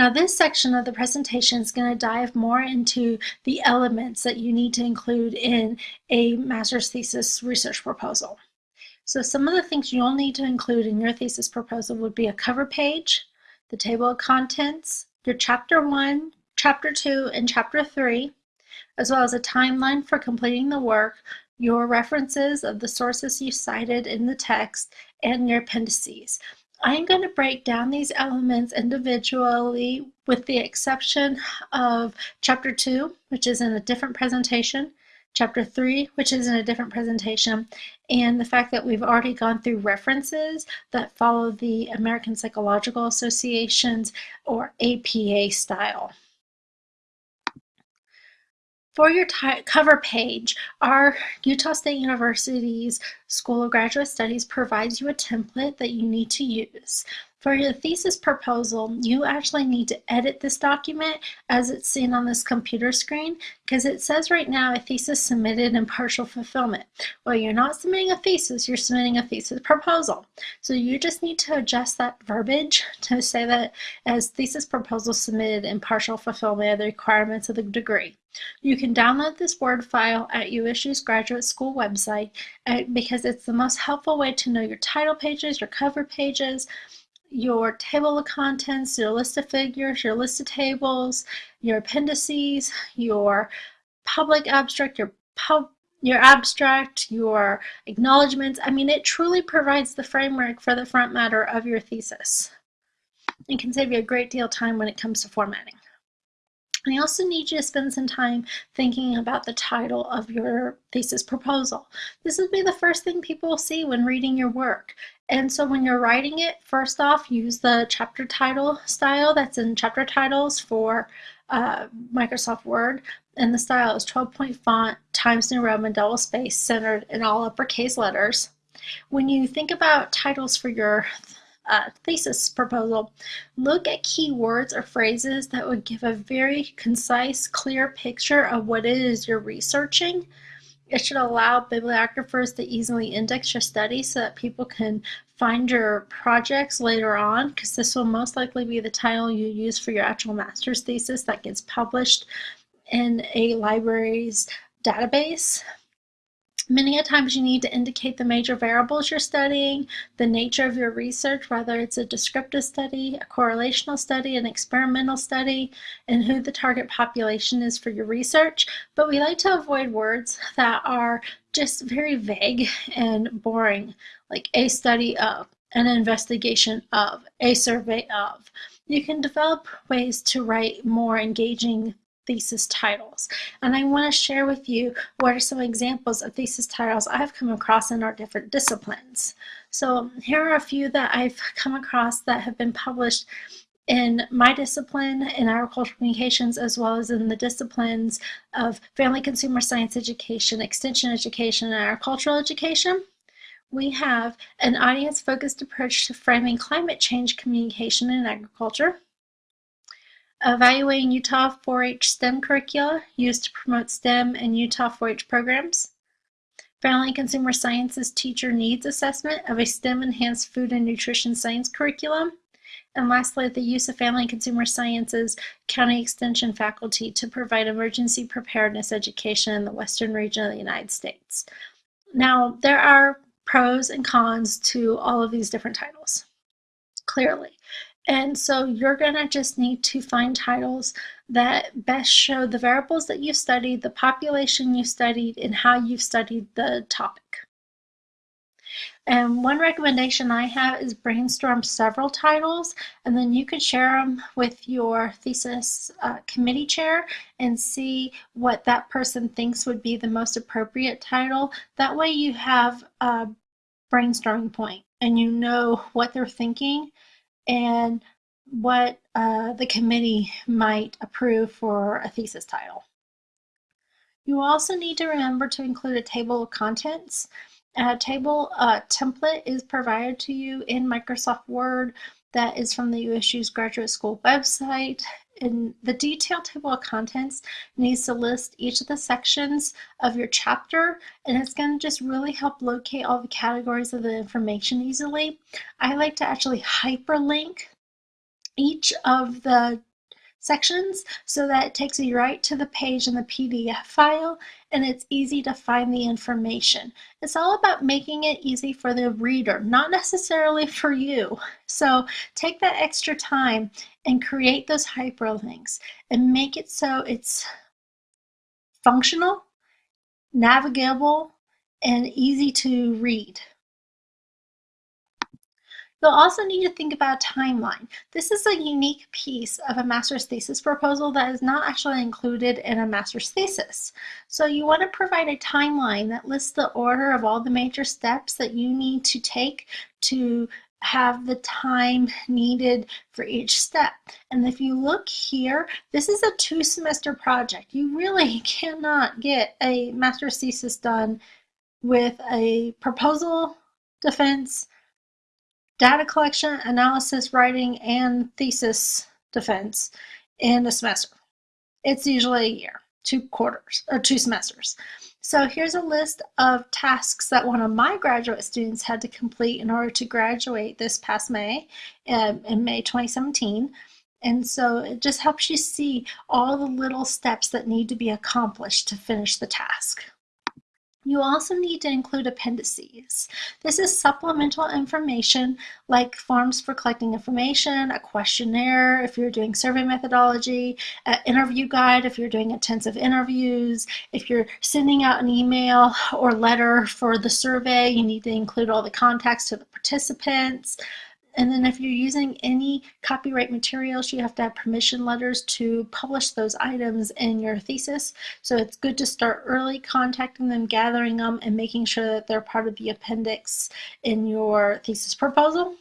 Now this section of the presentation is going to dive more into the elements that you need to include in a master's thesis research proposal. So some of the things you'll need to include in your thesis proposal would be a cover page, the table of contents, your chapter 1, chapter 2, and chapter 3, as well as a timeline for completing the work, your references of the sources you cited in the text, and your appendices. I'm going to break down these elements individually with the exception of chapter 2, which is in a different presentation, chapter 3, which is in a different presentation, and the fact that we've already gone through references that follow the American Psychological Association's or APA style. For your cover page, our Utah State University's School of Graduate Studies provides you a template that you need to use. For your thesis proposal, you actually need to edit this document as it's seen on this computer screen because it says right now a thesis submitted in partial fulfillment. Well, you're not submitting a thesis, you're submitting a thesis proposal. So you just need to adjust that verbiage to say that as thesis proposal submitted in partial fulfillment of the requirements of the degree. You can download this Word file at USU's graduate school website uh, because it's the most helpful way to know your title pages, your cover pages, your table of contents, your list of figures, your list of tables, your appendices, your public abstract, your pub your abstract, your acknowledgments. I mean, it truly provides the framework for the front matter of your thesis. and can save you a great deal of time when it comes to formatting. I also need you to spend some time thinking about the title of your thesis proposal. This would be the first thing people will see when reading your work. And so when you're writing it, first off, use the chapter title style that's in chapter titles for uh, Microsoft Word. And the style is 12 point font, Times New Roman, double space, centered in all uppercase letters. When you think about titles for your uh, thesis proposal, look at keywords or phrases that would give a very concise, clear picture of what it is you're researching. It should allow bibliographers to easily index your study so that people can find your projects later on because this will most likely be the title you use for your actual master's thesis that gets published in a library's database. Many a times you need to indicate the major variables you're studying, the nature of your research, whether it's a descriptive study, a correlational study, an experimental study, and who the target population is for your research. But we like to avoid words that are just very vague and boring, like a study of, an investigation of, a survey of. You can develop ways to write more engaging thesis titles. And I want to share with you what are some examples of thesis titles I've come across in our different disciplines. So here are a few that I've come across that have been published in my discipline in agricultural communications as well as in the disciplines of family consumer science education, extension education, and agricultural education. We have an audience-focused approach to framing climate change communication in agriculture, Evaluating Utah 4-H STEM curricula used to promote STEM and Utah 4-H programs. Family and Consumer Sciences Teacher Needs Assessment of a STEM-enhanced food and nutrition science curriculum. And lastly, the use of Family and Consumer Sciences County Extension faculty to provide emergency preparedness education in the western region of the United States. Now, there are pros and cons to all of these different titles, clearly. And so you're going to just need to find titles that best show the variables that you studied, the population you studied, and how you've studied the topic. And one recommendation I have is brainstorm several titles, and then you can share them with your thesis uh, committee chair and see what that person thinks would be the most appropriate title. That way you have a brainstorming point and you know what they're thinking and what uh, the committee might approve for a thesis title. You also need to remember to include a table of contents. A table uh, template is provided to you in Microsoft Word that is from the USU's graduate school website. And the detailed table of contents needs to list each of the sections of your chapter and it's going to just really help locate all the categories of the information easily. I like to actually hyperlink each of the sections so that it takes you right to the page in the PDF file and it's easy to find the information. It's all about making it easy for the reader, not necessarily for you. So take that extra time and create those hyperlinks and make it so it's functional, navigable, and easy to read. You'll also need to think about a timeline. This is a unique piece of a master's thesis proposal that is not actually included in a master's thesis. So you want to provide a timeline that lists the order of all the major steps that you need to take to have the time needed for each step. And if you look here, this is a two semester project. You really cannot get a master's thesis done with a proposal, defense, data collection, analysis, writing, and thesis defense in a semester. It's usually a year, two quarters, or two semesters. So here's a list of tasks that one of my graduate students had to complete in order to graduate this past May, um, in May 2017. And so it just helps you see all the little steps that need to be accomplished to finish the task. You also need to include appendices. This is supplemental information like forms for collecting information, a questionnaire if you're doing survey methodology, an interview guide if you're doing intensive interviews, if you're sending out an email or letter for the survey, you need to include all the contacts to the participants. And then if you're using any copyright materials, you have to have permission letters to publish those items in your thesis. So it's good to start early contacting them, gathering them, and making sure that they're part of the appendix in your thesis proposal.